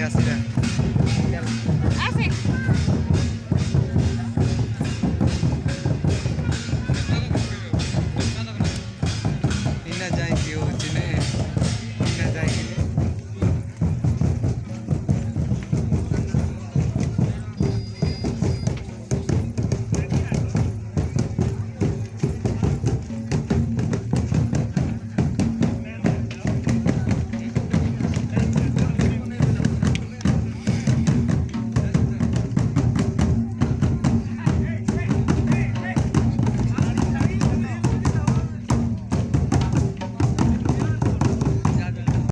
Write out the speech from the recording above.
yesterday.